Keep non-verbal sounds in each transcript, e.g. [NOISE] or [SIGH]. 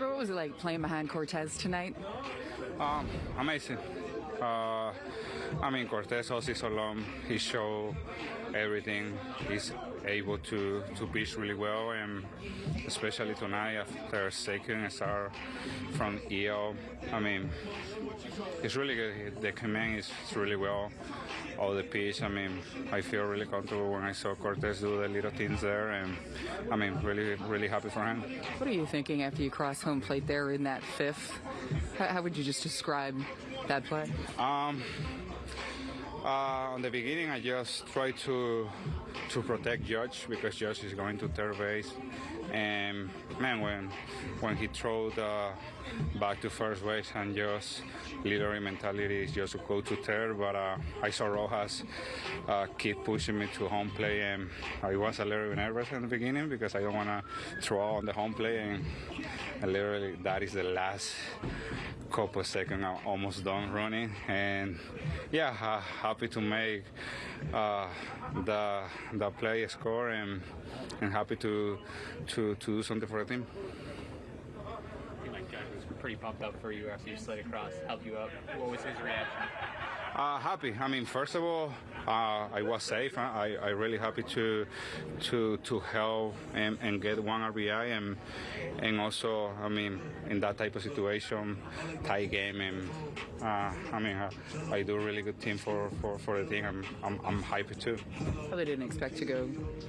What was it like playing behind Cortes tonight? Um, amazing. Uh, I mean, Cortes all season long, he showed everything. He's able to, to pitch really well, and especially tonight after second start from EO. I mean, it's really good. The command is really well. All the pitch. I mean, I feel really comfortable when I saw Cortes do the little things there, and I mean, really, really happy for him. What are you thinking after you cross home plate there in that fifth? How, how would you just describe that play? Um, uh, on the beginning, I just tried to to protect Judge because Judge is going to third base, and man, when when he threw the back to first base and just literally mentality is just to go to third, but uh, I saw Rojas uh, keep pushing me to home play, and I was a little nervous in the beginning because I don't want to throw on the home play, and literally that is the last couple seconds I'm almost done running. And yeah uh, happy to make uh, the the play score and and happy to to to do something for the team pretty pumped up for you after you slid across, helped you up. What was his reaction? Uh, happy. I mean, first of all, uh, I was safe. I, I really happy to to to help and, and get one RBI and and also, I mean, in that type of situation, tie game and uh, I mean, uh, I do a really good team for, for, for the team. I'm, I'm I'm happy too. Probably didn't expect to go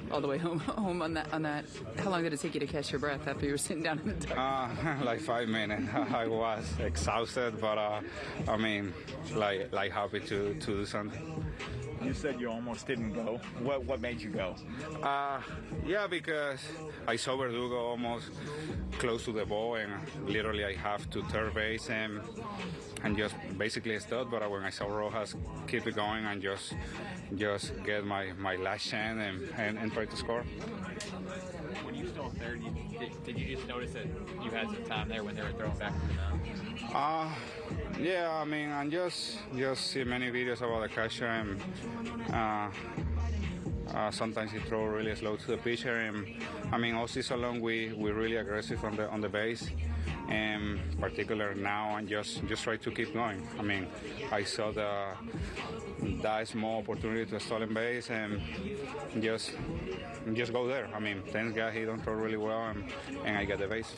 all the way home [LAUGHS] home on that on that. How long did it take you to catch your breath after you were sitting down in the dugout? Uh, [LAUGHS] like five minutes. [LAUGHS] [LAUGHS] I was exhausted, but uh, I mean, like like happy to, to do something. You said you almost didn't go. What what made you go? Uh, yeah, because I saw Verdugo almost close to the ball, and literally I have to third base and and just basically stopped. But when I saw Rojas keep it going and just just get my, my last chance and, and, and try to score. When you stole third, you, did, did you just notice that you had some time there when they were throwing back to the mound? Uh, yeah, I mean, I just just see many videos about the catcher, and uh, uh, sometimes he throw really slow to the pitcher, and I mean, all season long we we really aggressive on the on the base, and particular now, and just just try to keep going. I mean, I saw the that small opportunity to stolen base, and just just go there. I mean, thanks God he don't throw really well, and, and I get the base.